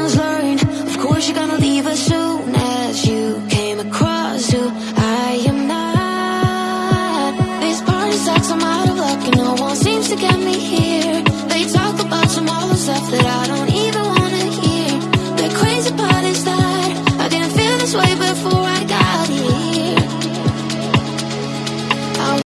lessons learned Of course you're gonna leave as soon as you came across who I am not. This party sucks, I'm out of luck and no one seems to get me here. They talk about some other stuff that I don't even wanna hear. The crazy part is that I didn't feel this way before.